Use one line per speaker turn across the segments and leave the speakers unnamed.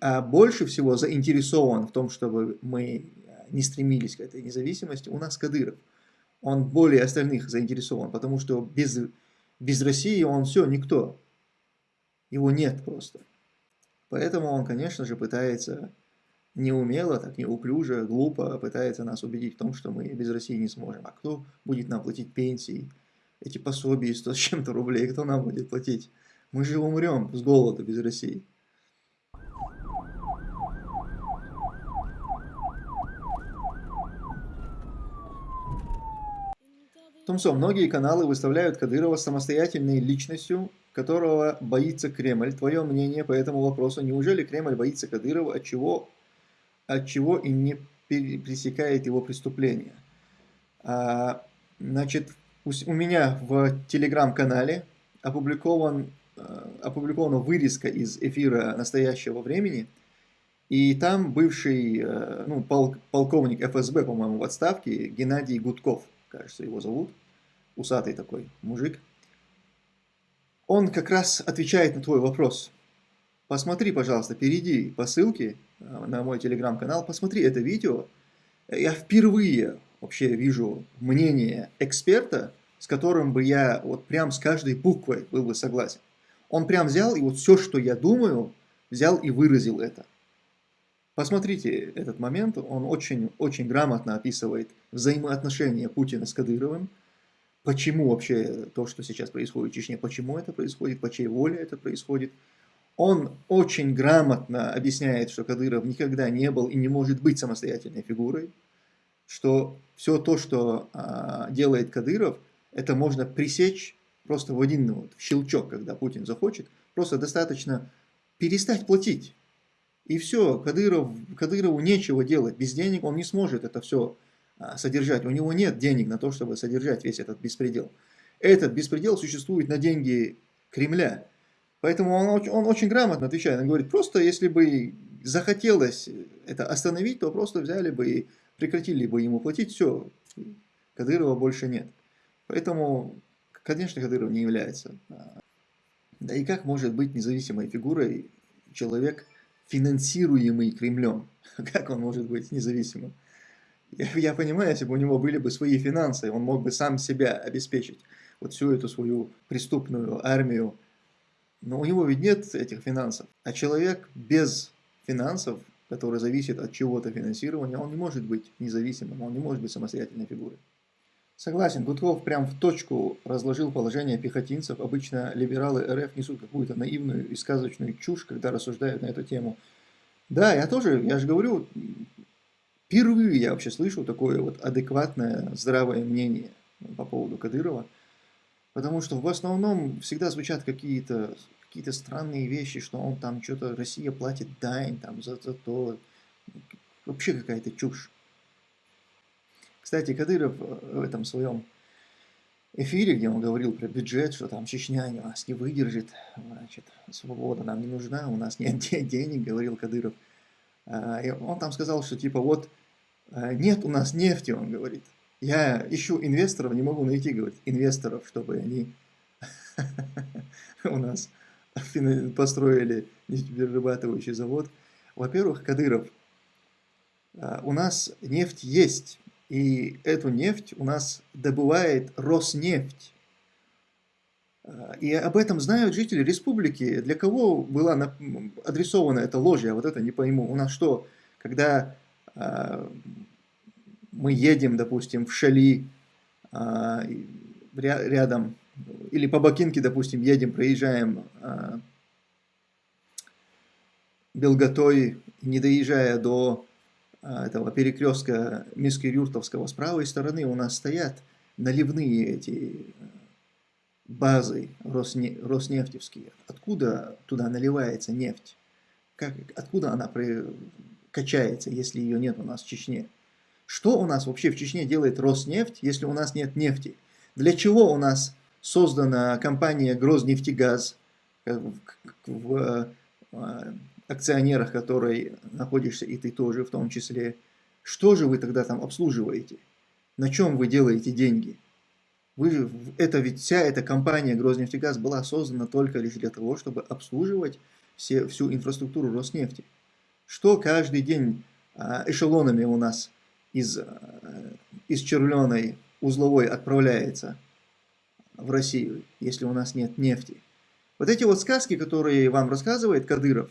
а больше всего заинтересован в том, чтобы мы не стремились к этой независимости, у нас Кадыров. Он более остальных заинтересован, потому что без, без России он все, никто. Его нет просто. Поэтому он, конечно же, пытается неумело, так неуклюже, глупо пытается нас убедить в том, что мы без России не сможем. А кто будет нам платить пенсии, эти пособия 100 с чем-то рублей, кто нам будет платить? Мы же умрем с голода без России. Тумсо, многие каналы выставляют Кадырова самостоятельной личностью, которого боится Кремль. Твое мнение по этому вопросу? Неужели Кремль боится Кадырова, от чего, от чего и не пресекает его преступления? А, значит, у, у меня в телеграм-канале опубликован, а, опубликована вырезка из эфира настоящего времени, и там бывший а, ну, пол, полковник ФСБ, по-моему, в отставке, Геннадий Гудков, кажется, его зовут, усатый такой мужик, он как раз отвечает на твой вопрос. Посмотри, пожалуйста, перейди по ссылке э, на мой телеграм-канал, посмотри это видео. Я впервые вообще вижу мнение эксперта, с которым бы я вот прям с каждой буквой был бы согласен. Он прям взял и вот все, что я думаю, взял и выразил это. Посмотрите этот момент, он очень-очень грамотно описывает взаимоотношения Путина с Кадыровым, почему вообще то, что сейчас происходит в Чечне, почему это происходит, по чьей воле это происходит. Он очень грамотно объясняет, что Кадыров никогда не был и не может быть самостоятельной фигурой, что все то, что а, делает Кадыров, это можно пресечь просто в один вот, щелчок, когда Путин захочет, просто достаточно перестать платить. И все, Кадыров, Кадырову нечего делать, без денег он не сможет это все а, содержать. У него нет денег на то, чтобы содержать весь этот беспредел. Этот беспредел существует на деньги Кремля. Поэтому он, он очень грамотно отвечает. Он говорит, просто если бы захотелось это остановить, то просто взяли бы и прекратили бы ему платить, все, Кадырова больше нет. Поэтому, конечно, Кадыров не является. А, да и как может быть независимой фигурой человек, финансируемый Кремлем? Как он может быть независимым? Я, понимаю, если бы у него были бы свои финансы, он мог бы сам себя обеспечить, вот всю эту свою преступную армию. Но у него ведь нет этих финансов. А человек без финансов, который зависит от чего-то финансирования, он не может быть независимым, он не может быть самостоятельной фигурой. Согласен, Гудков прям в точку разложил положение пехотинцев. Обычно либералы РФ несут какую-то наивную и сказочную чушь, когда рассуждают на эту тему. Да, я тоже, я же говорю, Впервые я вообще слышу такое вот адекватное, здравое мнение по поводу Кадырова. Потому что в основном всегда звучат какие-то какие, -то, странные вещи, что он там что-то, Россия платит дань там за, за то. Вообще какая-то чушь. Кстати, Кадыров в этом своем эфире, где он говорил про бюджет, что там Чечня нас не выдержит, значит, свобода нам не нужна, у нас нет денег, говорил Кадыров. А, и он там сказал, что типа вот а, нет у нас нефти, он говорит. Я ищу инвесторов, не могу найти, говорит, инвесторов, чтобы они у нас построили нефтеперерабатывающий завод. Во-первых, Кадыров, а, у нас нефть есть, и эту нефть у нас добывает Роснефть. А, и об этом знают жители республики. Для кого была адресована эта ложь, я вот это не пойму. У нас что, когда а, мы едем, допустим, в Шали а, рядом, или по Бакинке, допустим, едем, проезжаем а, Белготой, не доезжая до этого перекрестка Миски-Юртовского, с правой стороны у нас стоят наливные эти базы Росне, роснефтевские. Откуда туда наливается нефть? Как, откуда она качается, если ее нет у нас в Чечне. Что у нас вообще в Чечне делает Роснефть, если у нас нет нефти? Для чего у нас создана компания Грознефтегаз в, в э, акционерах которой находишься и ты тоже в том числе? Что же вы тогда там обслуживаете? На чем вы делаете деньги? Вы, это ведь вся эта компания Грознефтегаз была создана только лишь для того, чтобы обслуживать все, всю инфраструктуру Роснефти. Что каждый день а, эшелонами у нас из, а, из червленой узловой отправляется в Россию, если у нас нет нефти. Вот эти вот сказки, которые вам рассказывает Кадыров,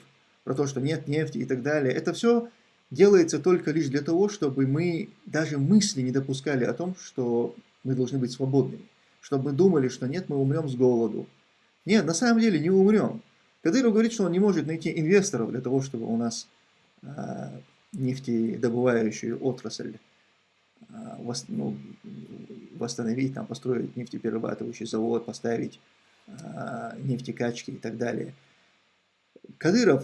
про то, что нет нефти и так далее, это все делается только лишь для того, чтобы мы даже мысли не допускали о том, что мы должны быть свободными. Чтобы мы думали, что нет, мы умрем с голоду. Нет, на самом деле не умрем. Кадыров говорит, что он не может найти инвесторов для того, чтобы у нас э, нефтедобывающую отрасль э, вос, ну, восстановить, там, построить нефтеперерабатывающий завод, поставить э, нефтекачки и так далее. Кадыров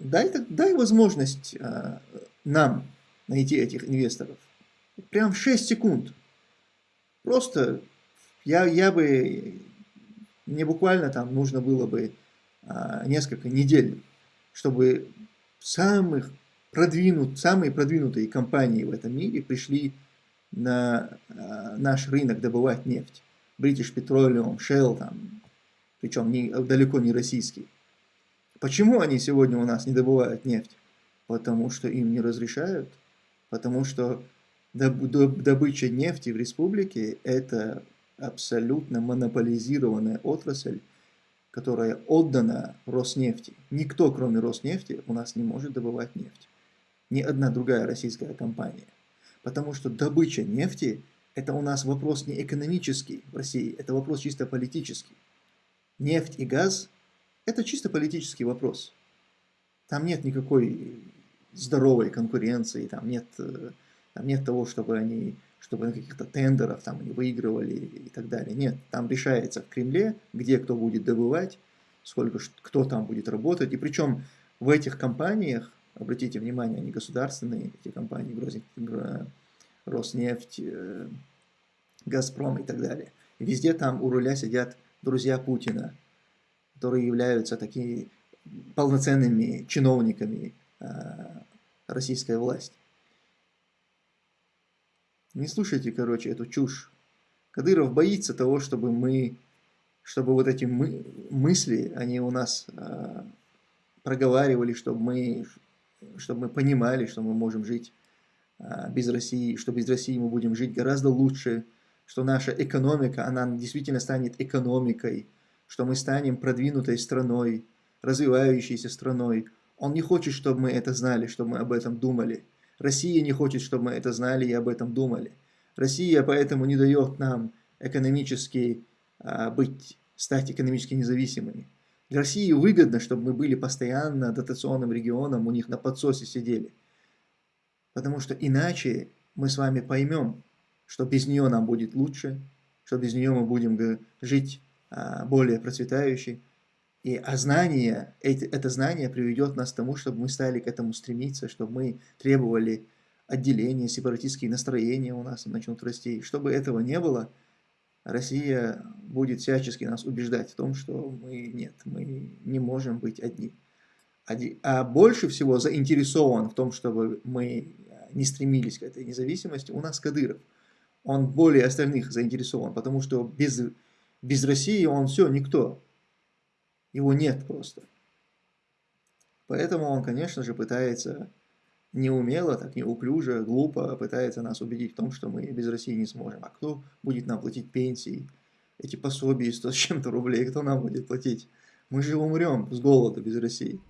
дай, дай возможность э, нам найти этих инвесторов. Прям 6 секунд. Просто я, я бы, мне буквально там нужно было бы э, несколько недель, чтобы самых продвинут, самые продвинутые компании в этом мире пришли на э, наш рынок добывать нефть. British Petroleum, Shell, там, причем не, далеко не российский. Почему они сегодня у нас не добывают нефть? Потому что им не разрешают. Потому что добыча нефти в республике – это абсолютно монополизированная отрасль, которая отдана Роснефти. Никто, кроме Роснефти, у нас не может добывать нефть. Ни одна другая российская компания. Потому что добыча нефти – это у нас вопрос не экономический в России, это вопрос чисто политический. Нефть и газ это чисто политический вопрос. Там нет никакой здоровой конкуренции, там нет, э, там нет того, чтобы они чтобы на каких-то тендерах там они выигрывали и так далее. Нет, там решается в Кремле, где кто будет добывать, сколько кто там будет работать. И причем в этих компаниях, обратите внимание, они государственные, эти компании, Роснефть, э, Газпром и так далее. везде там у руля сидят друзья Путина, которые являются такими полноценными чиновниками э, российской власти. Не слушайте, короче, эту чушь. Кадыров боится того, чтобы мы, чтобы вот эти мы, мысли, они у нас э, проговаривали, чтобы мы, чтобы мы понимали, что мы можем жить э, без России, что без России мы будем жить гораздо лучше, что наша экономика, она действительно станет экономикой, что мы станем продвинутой страной, развивающейся страной. Он не хочет, чтобы мы это знали, чтобы мы об этом думали. Россия не хочет, чтобы мы это знали и об этом думали. Россия поэтому не дает нам экономически а, быть, стать экономически независимыми. Для России выгодно, чтобы мы были постоянно дотационным регионом, у них на подсосе сидели. Потому что иначе мы с вами поймем, что без нее нам будет лучше, что без нее мы будем жить более процветающий. И а знание, это знание приведет нас к тому, чтобы мы стали к этому стремиться, чтобы мы требовали отделения, сепаратистские настроения у нас начнут расти. Чтобы этого не было, Россия будет всячески нас убеждать в том, что мы нет, мы не можем быть одни. А больше всего заинтересован в том, чтобы мы не стремились к этой независимости, у нас Кадыров. Он более остальных заинтересован, потому что без без России он все, никто. Его нет просто. Поэтому он, конечно же, пытается неумело, так неуклюже, глупо пытается нас убедить в том, что мы без России не сможем. А кто будет нам платить пенсии, эти пособия 100 с чем-то рублей, кто нам будет платить? Мы же умрем с голода без России.